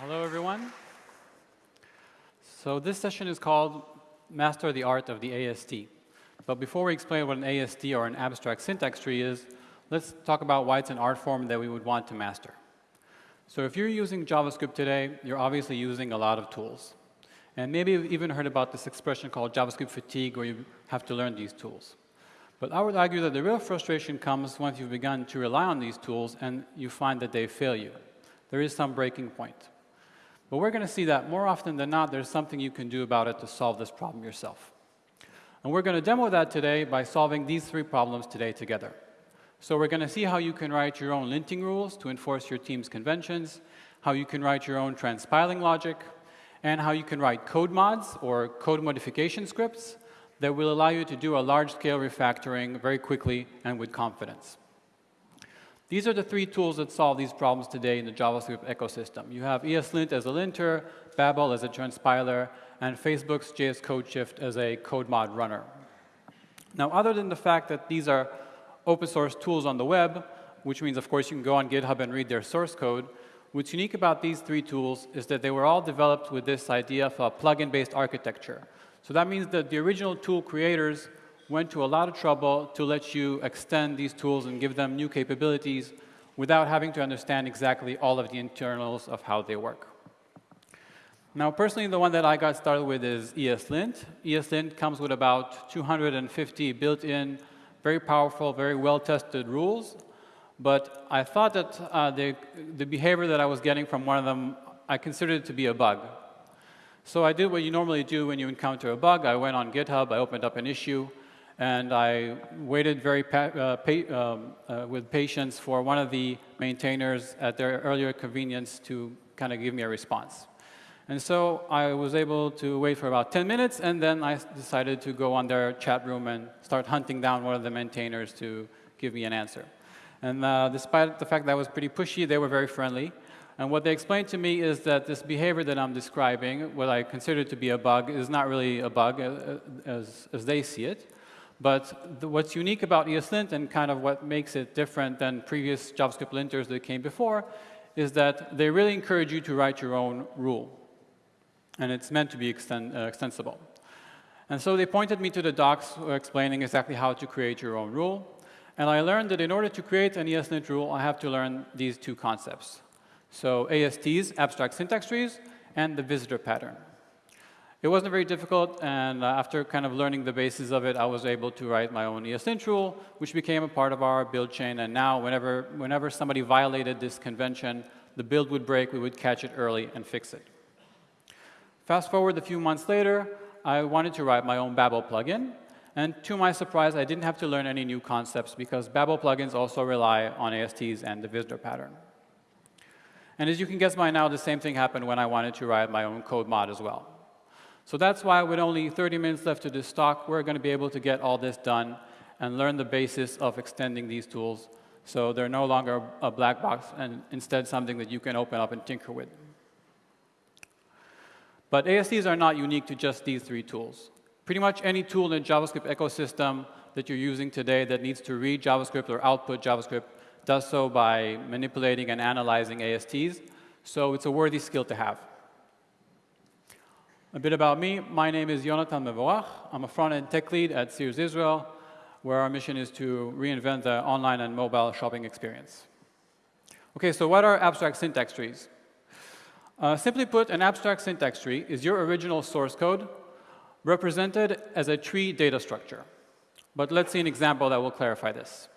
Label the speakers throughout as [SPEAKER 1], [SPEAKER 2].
[SPEAKER 1] Hello, everyone. So this session is called Master the Art of the AST. But before we explain what an AST or an abstract syntax tree is, let's talk about why it's an art form that we would want to master. So if you're using JavaScript today, you're obviously using a lot of tools. And maybe you've even heard about this expression called JavaScript fatigue, where you have to learn these tools. But I would argue that the real frustration comes once you've begun to rely on these tools and you find that they fail you. There is some breaking point. But we're going to see that more often than not, there's something you can do about it to solve this problem yourself. And we're going to demo that today by solving these three problems today together. So we're going to see how you can write your own linting rules to enforce your team's conventions, how you can write your own transpiling logic, and how you can write code mods or code modification scripts that will allow you to do a large-scale refactoring very quickly and with confidence. These are the three tools that solve these problems today in the JavaScript ecosystem. You have ESLint as a linter, Babel as a transpiler, and Facebook's JS CodeShift as a code mod runner. Now, other than the fact that these are open source tools on the web, which means, of course, you can go on GitHub and read their source code, what's unique about these three tools is that they were all developed with this idea of a plugin-based architecture. So that means that the original tool creators went to a lot of trouble to let you extend these tools and give them new capabilities without having to understand exactly all of the internals of how they work. Now, personally, the one that I got started with is ESLint. ESLint comes with about 250 built-in, very powerful, very well-tested rules. But I thought that uh, the, the behavior that I was getting from one of them, I considered it to be a bug. So I did what you normally do when you encounter a bug. I went on GitHub, I opened up an issue, and I waited very pa uh, um, uh, with patience for one of the maintainers at their earlier convenience to kind of give me a response. And so I was able to wait for about 10 minutes, and then I decided to go on their chat room and start hunting down one of the maintainers to give me an answer. And uh, despite the fact that I was pretty pushy, they were very friendly. And what they explained to me is that this behavior that I'm describing, what I consider to be a bug, is not really a bug uh, as, as they see it. But the, what's unique about ESLint and kind of what makes it different than previous JavaScript linters that came before is that they really encourage you to write your own rule. And it's meant to be extend, uh, extensible. And so they pointed me to the docs explaining exactly how to create your own rule. And I learned that in order to create an ESLint rule, I have to learn these two concepts. So ASTs, abstract syntax trees, and the visitor pattern. It wasn't very difficult, and uh, after kind of learning the basis of it, I was able to write my own ESLint rule, which became a part of our build chain. And now, whenever, whenever somebody violated this convention, the build would break, we would catch it early and fix it. Fast forward a few months later, I wanted to write my own Babel plugin. And to my surprise, I didn't have to learn any new concepts because Babel plugins also rely on ASTs and the visitor pattern. And as you can guess by now, the same thing happened when I wanted to write my own code mod as well. So that's why with only 30 minutes left to this talk, we're going to be able to get all this done and learn the basis of extending these tools so they're no longer a black box and instead something that you can open up and tinker with. But ASTs are not unique to just these three tools. Pretty much any tool in the JavaScript ecosystem that you're using today that needs to read JavaScript or output JavaScript does so by manipulating and analyzing ASTs. So it's a worthy skill to have. A bit about me. My name is Yonatan Mevorach. I'm a front-end tech lead at Sears Israel, where our mission is to reinvent the online and mobile shopping experience. OK, so what are abstract syntax trees? Uh, simply put, an abstract syntax tree is your original source code represented as a tree data structure. But let's see an example that will clarify this.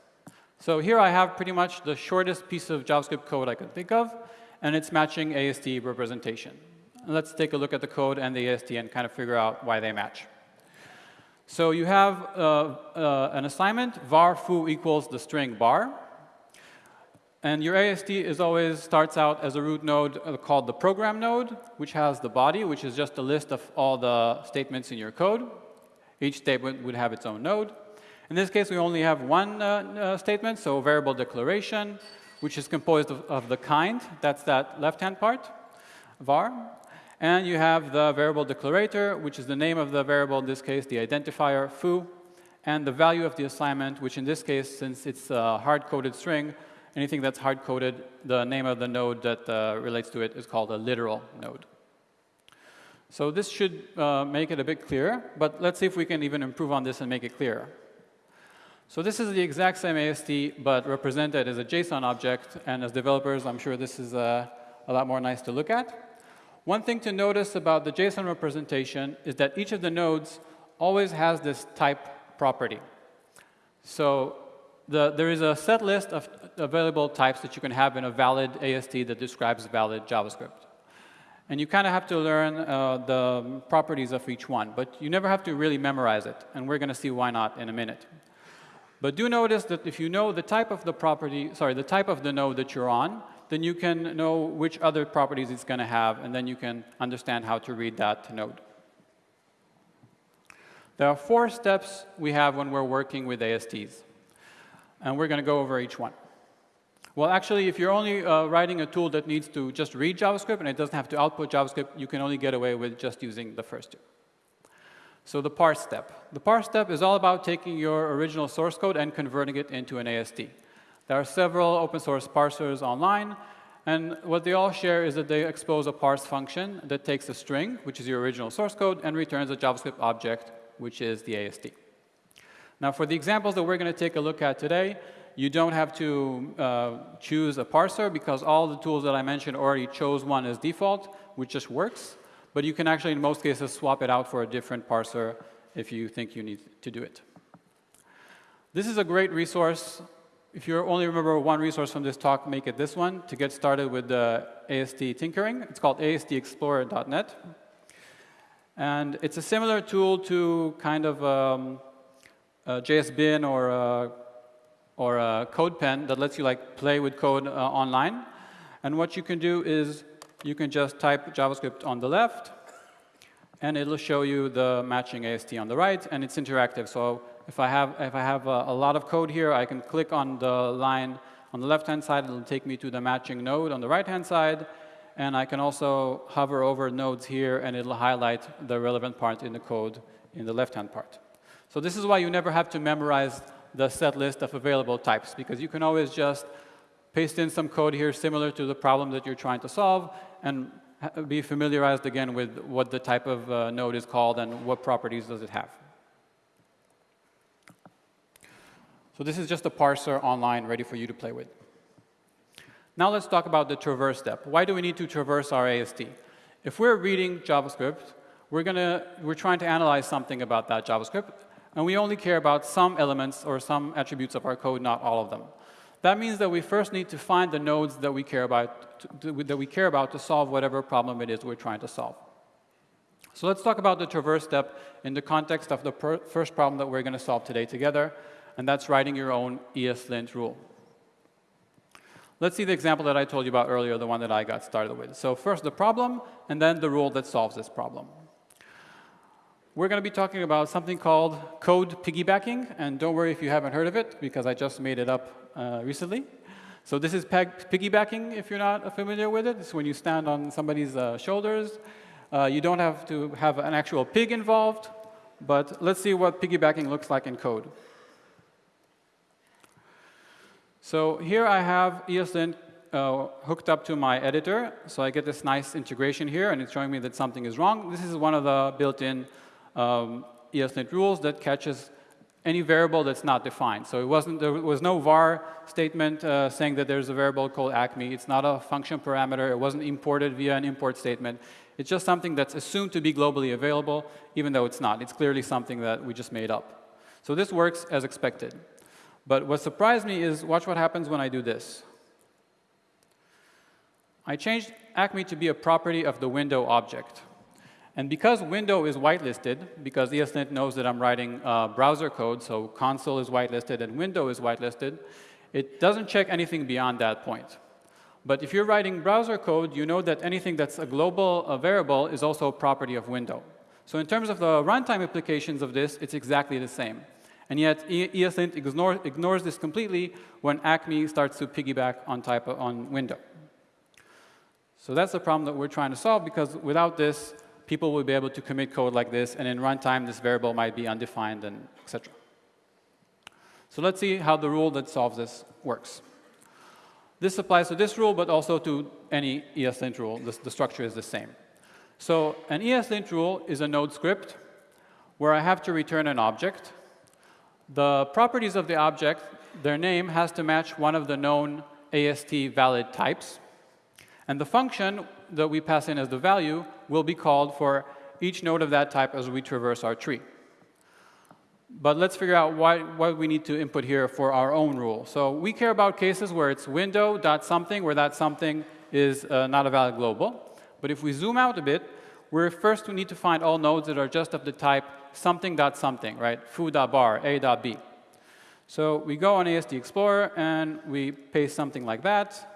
[SPEAKER 1] So here I have pretty much the shortest piece of JavaScript code I could think of, and it's matching AST representation. Let's take a look at the code and the AST and kind of figure out why they match. So you have uh, uh, an assignment, var foo equals the string bar. And your AST is always starts out as a root node uh, called the program node, which has the body, which is just a list of all the statements in your code. Each statement would have its own node. In this case, we only have one uh, uh, statement, so variable declaration, which is composed of, of the kind. That's that left-hand part, var. And you have the variable declarator, which is the name of the variable, in this case, the identifier foo, and the value of the assignment, which in this case, since it's a hard-coded string, Anything that's hard-coded, the name of the node that uh, relates to it is called a literal node. So this should uh, make it a bit clearer, but let's see if we can even improve on this and make it clearer. So this is the exact same AST, but represented as a JSON object, and as developers, I'm sure this is uh, a lot more nice to look at. One thing to notice about the JSON representation is that each of the nodes always has this type property. So the, there is a set list of available types that you can have in a valid AST that describes valid JavaScript. And you kind of have to learn uh, the properties of each one, but you never have to really memorize it, and we're going to see why not in a minute. But do notice that if you know the type of the property, sorry, the type of the node that you're on, then you can know which other properties it's going to have, and then you can understand how to read that node. There are four steps we have when we're working with ASTs, and we're going to go over each one. Well, actually, if you're only uh, writing a tool that needs to just read JavaScript and it doesn't have to output JavaScript, you can only get away with just using the first two. So the parse step. The parse step is all about taking your original source code and converting it into an AST. There are several open source parsers online, and what they all share is that they expose a parse function that takes a string, which is your original source code, and returns a JavaScript object, which is the AST. Now, for the examples that we're going to take a look at today, you don't have to uh, choose a parser because all the tools that I mentioned already chose one as default, which just works. But you can actually, in most cases, swap it out for a different parser if you think you need to do it. This is a great resource. If you only remember one resource from this talk, make it this one to get started with the AST tinkering. It's called astexplorer.net. And it's a similar tool to kind of um, JSBin or a, or a CodePen that lets you like play with code uh, online. And what you can do is you can just type JavaScript on the left, and it'll show you the matching AST on the right, and it's interactive. So if I have, if I have a, a lot of code here, I can click on the line on the left-hand side, it'll take me to the matching node on the right-hand side, and I can also hover over nodes here, and it'll highlight the relevant part in the code in the left-hand part. So this is why you never have to memorize the set list of available types, because you can always just paste in some code here similar to the problem that you're trying to solve, and be familiarized again with what the type of uh, node is called and what properties does it have. So this is just a parser online ready for you to play with. Now let's talk about the traverse step. Why do we need to traverse our AST? If we're reading JavaScript, we're, gonna, we're trying to analyze something about that JavaScript, and we only care about some elements or some attributes of our code, not all of them. That means that we first need to find the nodes that we care about to, that we care about to solve whatever problem it is we're trying to solve. So let's talk about the traverse step in the context of the first problem that we're going to solve today together, and that's writing your own ESLint rule. Let's see the example that I told you about earlier, the one that I got started with. So first the problem, and then the rule that solves this problem. We're going to be talking about something called code piggybacking, and don't worry if you haven't heard of it, because I just made it up uh, recently. So this is piggybacking, if you're not familiar with it. It's when you stand on somebody's uh, shoulders. Uh, you don't have to have an actual pig involved, but let's see what piggybacking looks like in code. So here I have ESLint uh, hooked up to my editor, so I get this nice integration here, and it's showing me that something is wrong. This is one of the built-in um, ESLint rules that catches any variable that's not defined. So it wasn't, there was no var statement uh, saying that there's a variable called acme. It's not a function parameter. It wasn't imported via an import statement. It's just something that's assumed to be globally available, even though it's not. It's clearly something that we just made up. So this works as expected. But what surprised me is, watch what happens when I do this. I changed acme to be a property of the window object. And because window is whitelisted, because ESLint knows that I'm writing uh, browser code, so console is whitelisted and window is whitelisted, it doesn't check anything beyond that point. But if you're writing browser code, you know that anything that's a global variable is also a property of window. So in terms of the runtime implications of this, it's exactly the same. And yet ESLint ignore, ignores this completely when Acme starts to piggyback on type of, on window. So that's the problem that we're trying to solve because without this, people will be able to commit code like this, and in runtime, this variable might be undefined, and etc. So let's see how the rule that solves this works. This applies to this rule, but also to any ESLint rule. The, the structure is the same. So an ESLint rule is a node script where I have to return an object. The properties of the object, their name has to match one of the known AST valid types. And the function that we pass in as the value will be called for each node of that type as we traverse our tree. But let's figure out why, what we need to input here for our own rule. So we care about cases where it's window dot something, where that something is uh, not a valid global. But if we zoom out a bit, we're first we need to find all nodes that are just of the type something dot something, right? Foo dot bar, a dot b. So we go on AST Explorer and we paste something like that.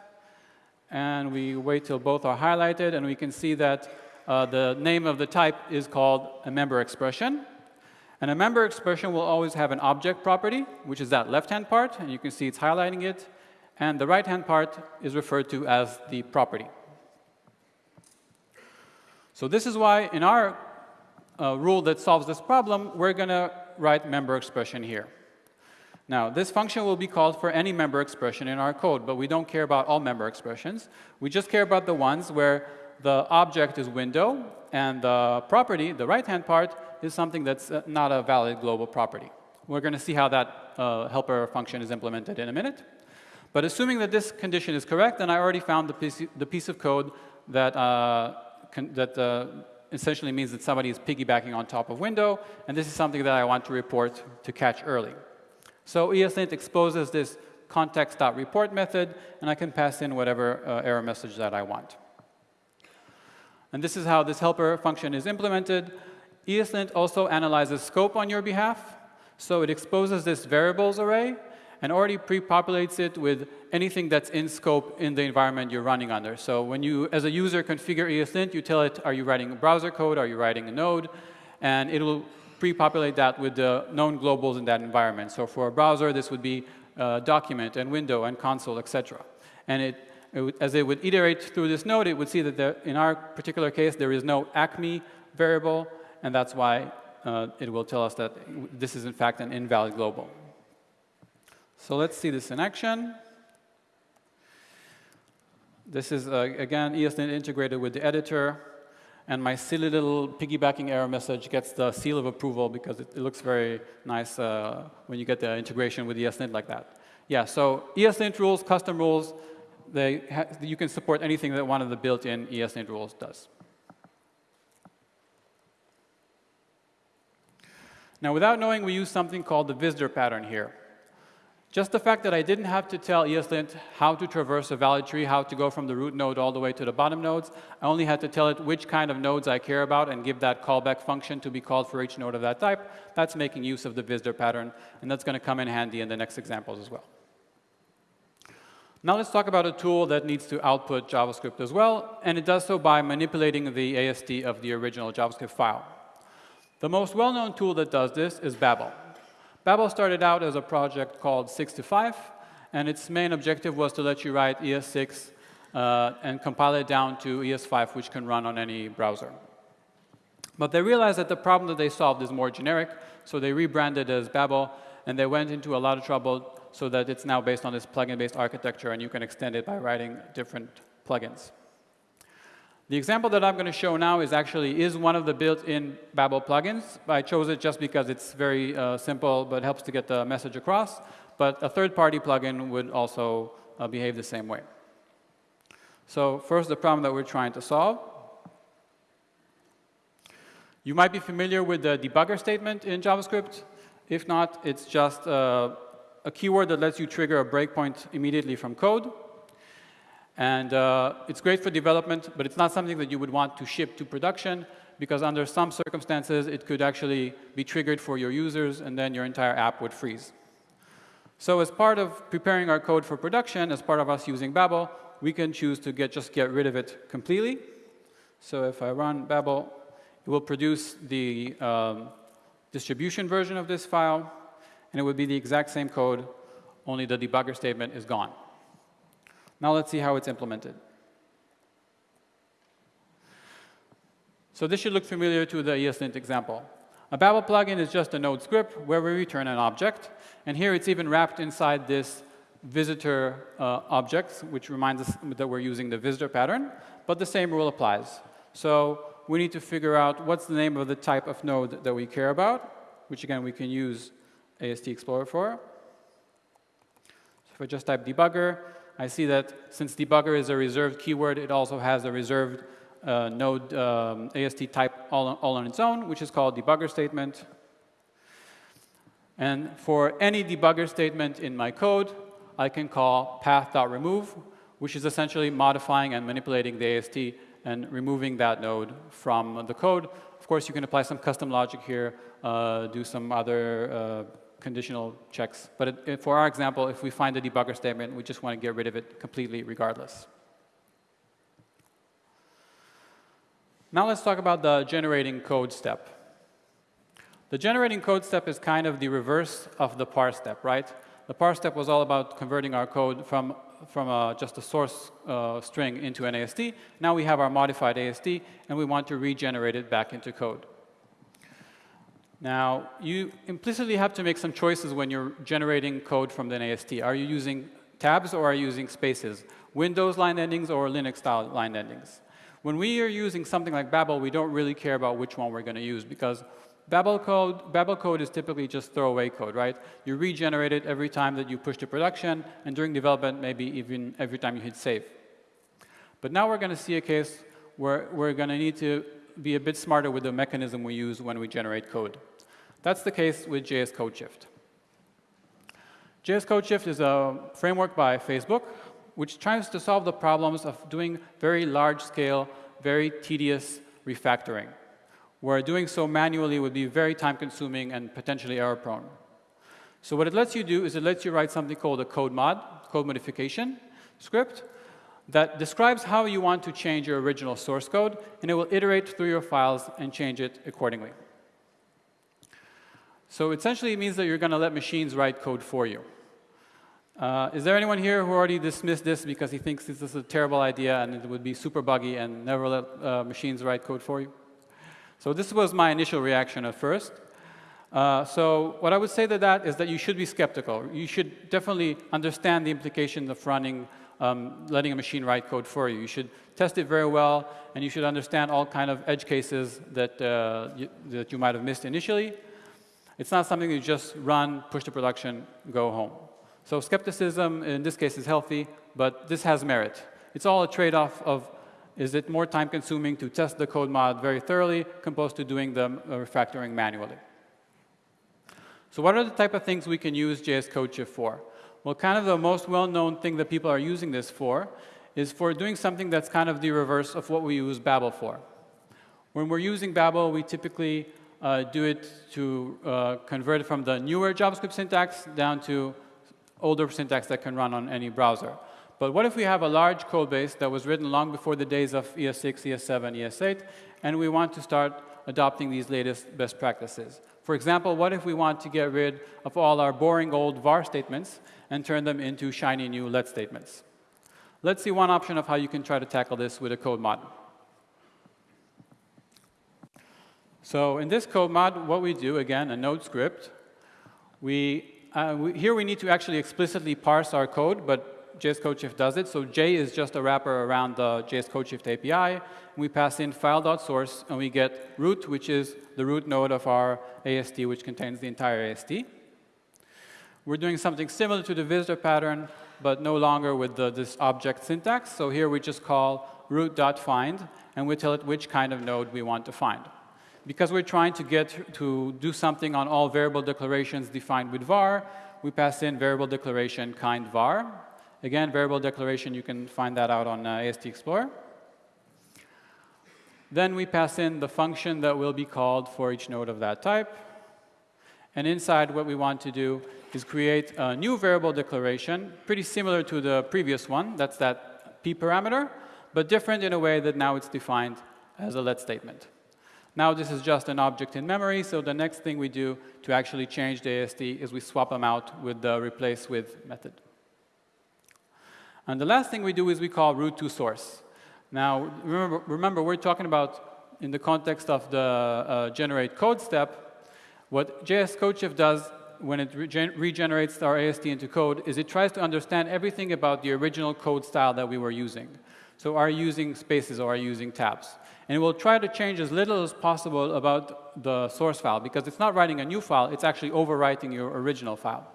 [SPEAKER 1] And we wait till both are highlighted and we can see that uh, the name of the type is called a member expression. And a member expression will always have an object property, which is that left-hand part, and you can see it's highlighting it. And the right-hand part is referred to as the property. So this is why in our uh, rule that solves this problem, we're going to write member expression here. Now, this function will be called for any member expression in our code, but we don't care about all member expressions. We just care about the ones where the object is window and the property, the right-hand part, is something that's uh, not a valid global property. We're going to see how that uh, helper function is implemented in a minute. But assuming that this condition is correct, then I already found the piece, the piece of code that, uh, that uh, essentially means that somebody is piggybacking on top of window, and this is something that I want to report to catch early. So ESLint exposes this context.report method, and I can pass in whatever uh, error message that I want. And this is how this helper function is implemented. ESLint also analyzes scope on your behalf. So it exposes this variables array and already pre-populates it with anything that's in scope in the environment you're running under. So when you, as a user, configure ESLint, you tell it, are you writing a browser code, are you writing a node? And it will pre-populate that with the known globals in that environment. So for a browser, this would be uh, document and window and console, etc. And it, it as it would iterate through this node, it would see that there, in our particular case, there is no acme variable, and that's why uh, it will tell us that this is in fact an invalid global. So let's see this in action. This is, uh, again, ESLint integrated with the editor. And my silly little piggybacking error message gets the seal of approval because it, it looks very nice uh, when you get the integration with ESLint like that. Yeah, so ESLint rules, custom rules, they you can support anything that one of the built-in ESLint rules does. Now, without knowing, we use something called the visitor pattern here. Just the fact that I didn't have to tell ESLint how to traverse a valid tree, how to go from the root node all the way to the bottom nodes, I only had to tell it which kind of nodes I care about and give that callback function to be called for each node of that type. That's making use of the visitor pattern, and that's going to come in handy in the next examples as well. Now let's talk about a tool that needs to output JavaScript as well, and it does so by manipulating the AST of the original JavaScript file. The most well-known tool that does this is Babel. Babel started out as a project called 6to5, and its main objective was to let you write ES6 uh, and compile it down to ES5, which can run on any browser. But they realized that the problem that they solved is more generic, so they rebranded as Babel, and they went into a lot of trouble so that it's now based on this plugin-based architecture, and you can extend it by writing different plugins. The example that I'm going to show now is actually is one of the built-in Babel plugins. I chose it just because it's very uh, simple, but helps to get the message across. But a third-party plugin would also uh, behave the same way. So first, the problem that we're trying to solve. You might be familiar with the debugger statement in JavaScript. If not, it's just uh, a keyword that lets you trigger a breakpoint immediately from code. And uh, it's great for development, but it's not something that you would want to ship to production because under some circumstances, it could actually be triggered for your users and then your entire app would freeze. So as part of preparing our code for production, as part of us using Babel, we can choose to get, just get rid of it completely. So if I run Babel, it will produce the um, distribution version of this file, and it would be the exact same code, only the debugger statement is gone. Now let's see how it's implemented. So this should look familiar to the ESLint example. A Babel plugin is just a node script where we return an object. And here it's even wrapped inside this visitor uh, objects, which reminds us that we're using the visitor pattern, but the same rule applies. So we need to figure out what's the name of the type of node that we care about, which again we can use AST Explorer for. So if I just type debugger, I see that since debugger is a reserved keyword, it also has a reserved uh, node um, AST type all on, all on its own, which is called debugger statement. And for any debugger statement in my code, I can call path.remove, which is essentially modifying and manipulating the AST and removing that node from the code. Of course, you can apply some custom logic here, uh, do some other uh, conditional checks. But it, it, for our example, if we find a debugger statement, we just want to get rid of it completely regardless. Now let's talk about the generating code step. The generating code step is kind of the reverse of the parse step, right? The parse step was all about converting our code from, from a, just a source uh, string into an AST. Now we have our modified AST, and we want to regenerate it back into code. Now, you implicitly have to make some choices when you're generating code from the AST. Are you using tabs or are you using spaces? Windows line endings or Linux-style line endings? When we are using something like Babel, we don't really care about which one we're going to use because Babel code, Babel code is typically just throwaway code, right? You regenerate it every time that you push to production, and during development, maybe even every time you hit save. But now we're going to see a case where we're going to need to be a bit smarter with the mechanism we use when we generate code. That's the case with JS CodeShift. JS CodeShift is a framework by Facebook which tries to solve the problems of doing very large-scale, very tedious refactoring where doing so manually would be very time-consuming and potentially error-prone. So what it lets you do is it lets you write something called a code mod, code modification script, that describes how you want to change your original source code, and it will iterate through your files and change it accordingly. So essentially it means that you're going to let machines write code for you. Uh, is there anyone here who already dismissed this because he thinks this is a terrible idea and it would be super buggy and never let uh, machines write code for you? So this was my initial reaction at first. Uh, so what I would say to that is that you should be skeptical. You should definitely understand the implications of running, um, letting a machine write code for you. You should test it very well, and you should understand all kind of edge cases that, uh, you, that you might have missed initially. It's not something you just run, push to production, go home. So skepticism in this case is healthy, but this has merit. It's all a trade-off of is it more time consuming to test the code mod very thoroughly opposed to doing the uh, refactoring manually? So what are the type of things we can use JS CodeShift for? Well, kind of the most well-known thing that people are using this for is for doing something that's kind of the reverse of what we use Babel for. When we're using Babel, we typically uh, do it to uh, convert it from the newer JavaScript syntax down to older syntax that can run on any browser. But what if we have a large code base that was written long before the days of ES6, ES7, ES8, and we want to start adopting these latest best practices? For example, what if we want to get rid of all our boring old var statements and turn them into shiny new let statements? Let's see one option of how you can try to tackle this with a code mod. So in this code mod, what we do, again, a node script, we, uh, we, here we need to actually explicitly parse our code, but JS CodeShift does it. So J is just a wrapper around the JS CodeShift API. We pass in file.source, and we get root, which is the root node of our AST, which contains the entire AST. We're doing something similar to the visitor pattern, but no longer with the, this object syntax. So here we just call root.find, and we tell it which kind of node we want to find. Because we're trying to get to do something on all variable declarations defined with var, we pass in variable declaration kind var, Again, variable declaration, you can find that out on uh, AST Explorer. Then we pass in the function that will be called for each node of that type. And inside, what we want to do is create a new variable declaration, pretty similar to the previous one. That's that p parameter, but different in a way that now it's defined as a let statement. Now this is just an object in memory, so the next thing we do to actually change the AST is we swap them out with the replace with method. And the last thing we do is we call root to source. Now, remember, remember we're talking about, in the context of the uh, generate code step, what JS CodeShift does when it regen regenerates our AST into code is it tries to understand everything about the original code style that we were using. So are you using spaces or are you using tabs? And it will try to change as little as possible about the source file because it's not writing a new file, it's actually overwriting your original file.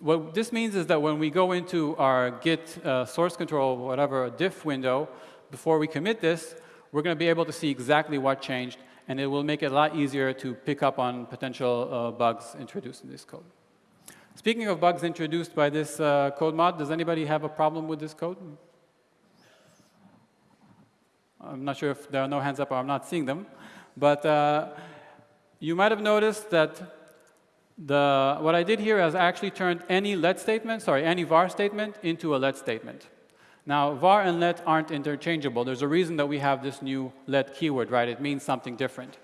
[SPEAKER 1] What this means is that when we go into our Git uh, source control, whatever, diff window, before we commit this, we're going to be able to see exactly what changed, and it will make it a lot easier to pick up on potential uh, bugs introduced in this code. Speaking of bugs introduced by this uh, code mod, does anybody have a problem with this code? I'm not sure if there are no hands up or I'm not seeing them. But uh, you might have noticed that the, what I did here is I actually turned any let statement, sorry, any var statement into a let statement. Now, var and let aren't interchangeable. There's a reason that we have this new let keyword, right? It means something different.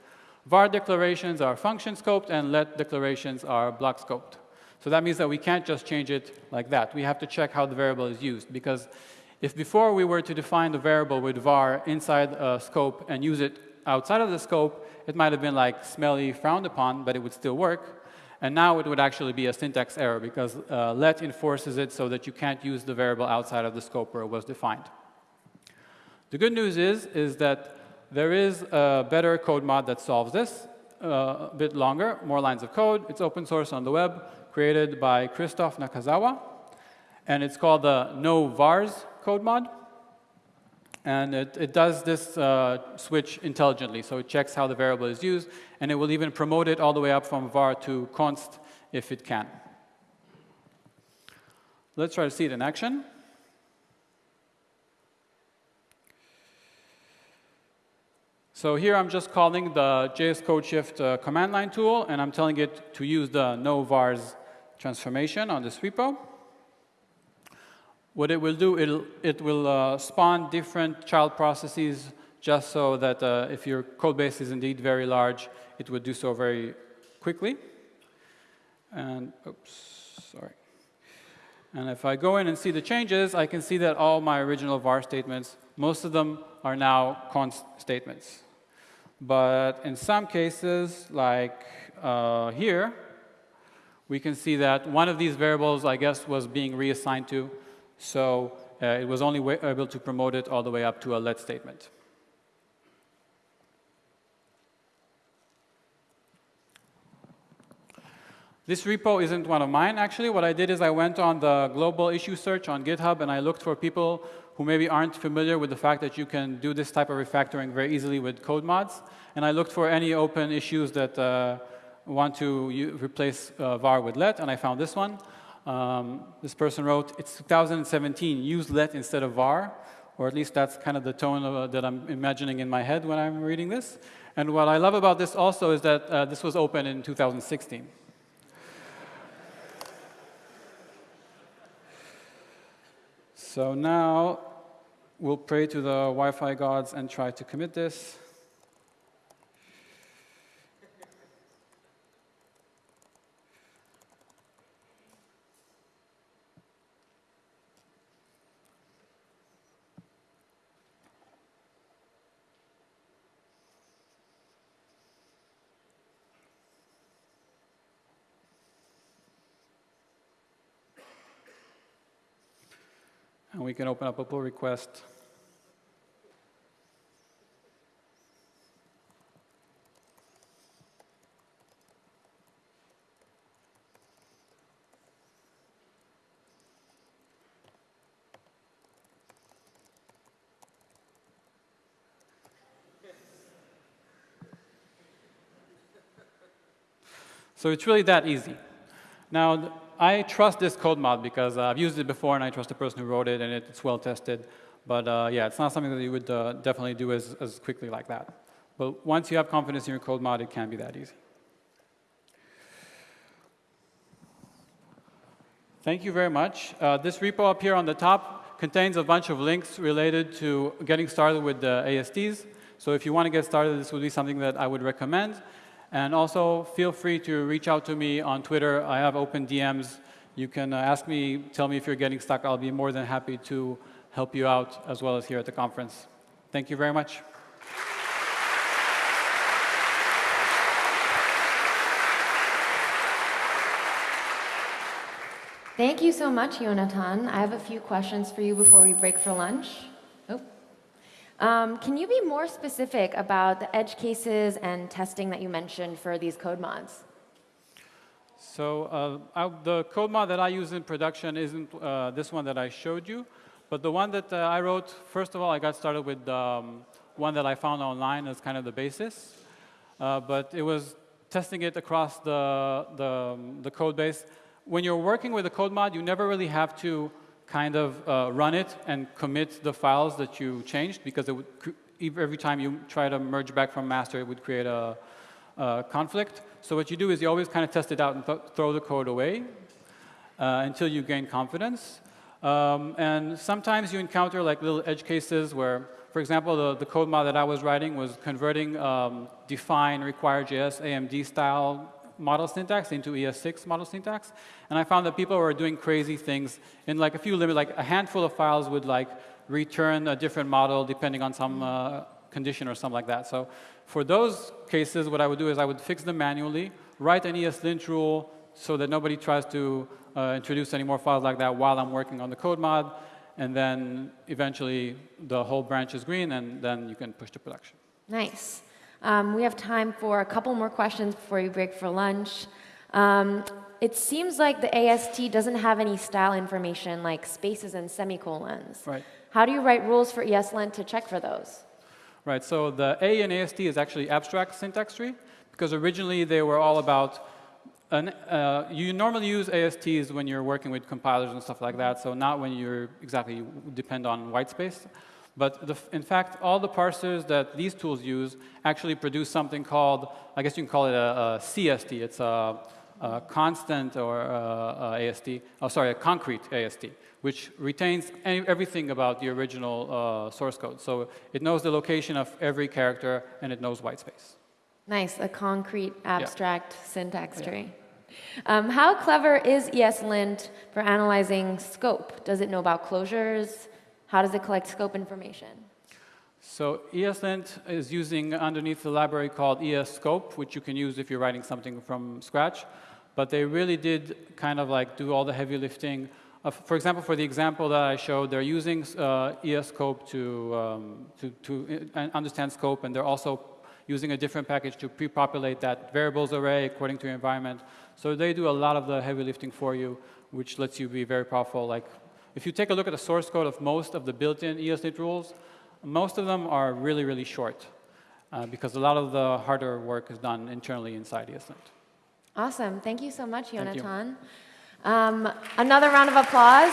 [SPEAKER 1] var declarations are function scoped and let declarations are block scoped. So that means that we can't just change it like that. We have to check how the variable is used because if before we were to define the variable with var inside a scope and use it outside of the scope, it might have been like smelly frowned upon, but it would still work. And now it would actually be a syntax error because uh, let enforces it so that you can't use the variable outside of the scope where it was defined. The good news is, is that there is a better code mod that solves this, uh, a bit longer, more lines of code. It's open source on the web, created by Christoph Nakazawa. And it's called the no vars code mod. And it, it does this uh, switch intelligently. So it checks how the variable is used, and it will even promote it all the way up from var to const if it can. Let's try to see it in action. So here I'm just calling the JS CodeShift uh, command line tool, and I'm telling it to use the no vars transformation on this repo. What it will do, it'll, it will uh, spawn different child processes just so that uh, if your code base is indeed very large, it would do so very quickly. And, oops, sorry. And if I go in and see the changes, I can see that all my original var statements, most of them are now const statements. But in some cases, like uh, here, we can see that one of these variables, I guess, was being reassigned to so uh, it was only able to promote it all the way up to a let statement. This repo isn't one of mine, actually. What I did is I went on the global issue search on GitHub, and I looked for people who maybe aren't familiar with the fact that you can do this type of refactoring very easily with code mods. And I looked for any open issues that uh, want to replace uh, var with let, and I found this one. Um, this person wrote, it's 2017, use let instead of var, or at least that's kind of the tone of, uh, that I'm imagining in my head when I'm reading this. And what I love about this also is that uh, this was open in 2016. So now we'll pray to the Wi-Fi gods and try to commit this. And we can open up a pull request. So it's really that easy. Now, I trust this code mod because uh, I've used it before and I trust the person who wrote it and it's well tested. But uh, yeah, it's not something that you would uh, definitely do as, as quickly like that. But once you have confidence in your code mod, it can be that easy. Thank you very much. Uh, this repo up here on the top contains a bunch of links related to getting started with the ASTs. So if you want to get started, this would be something that I would recommend. And also, feel free to reach out to me on Twitter. I have open DMs. You can uh, ask me, tell me if you're getting stuck. I'll be more than happy to help you out as well as here at the conference. Thank you very much.
[SPEAKER 2] Thank you so much, Yonatan. I have a few questions for you before we break for lunch. Um, can you be more specific about the edge cases and testing that you mentioned for these code mods?
[SPEAKER 1] So uh, I, the code mod that I use in production isn't uh, this one that I showed you, but the one that uh, I wrote, first of all, I got started with um, one that I found online as kind of the basis, uh, but it was testing it across the, the, the code base. When you're working with a code mod, you never really have to kind of uh, run it and commit the files that you changed because it would, every time you try to merge back from master, it would create a, a conflict. So what you do is you always kind of test it out and th throw the code away uh, until you gain confidence. Um, and sometimes you encounter like little edge cases where, for example, the, the code mod that I was writing was converting um, define require.js AMD style model syntax into ES6 model syntax. And I found that people were doing crazy things in like a few limit, like a handful of files would like return a different model depending on some uh, condition or something like that. So for those cases, what I would do is I would fix them manually, write an ESLint rule so that nobody tries to uh, introduce any more files like that while I'm working on the code mod, and then eventually the whole branch is green, and then you can push to production.
[SPEAKER 2] Nice. Um, we have time for a couple more questions before you break for lunch. Um, it seems like the AST doesn't have any style information like spaces and semicolons.
[SPEAKER 1] Right.
[SPEAKER 2] How do you write rules for ESLint to check for those?
[SPEAKER 1] Right, so the A in AST is actually abstract syntax tree, because originally they were all about, an, uh, you normally use ASTs when you're working with compilers and stuff like that, so not when you're exactly depend on whitespace. But the, in fact, all the parsers that these tools use actually produce something called, I guess you can call it a, a CST. It's a, a constant or a, a AST, oh sorry, a concrete AST, which retains any, everything about the original uh, source code. So it knows the location of every character and it knows whitespace.
[SPEAKER 2] Nice, a concrete abstract yeah. syntax
[SPEAKER 1] yeah.
[SPEAKER 2] tree. Um, how clever is ESLint for analyzing scope? Does it know about closures? How does it collect scope information?
[SPEAKER 1] So ESLint is using underneath the library called ESScope, which you can use if you're writing something from scratch. But they really did kind of like do all the heavy lifting. Uh, for example, for the example that I showed, they're using uh, ESScope to, um, to, to uh, understand scope, and they're also using a different package to pre-populate that variables array according to your environment. So they do a lot of the heavy lifting for you, which lets you be very powerful, like if you take a look at the source code of most of the built-in ESLint rules, most of them are really, really short uh, because a lot of the harder work is done internally inside ESLint.
[SPEAKER 2] Awesome. Thank you so much, Jonathan. Um, another round of applause.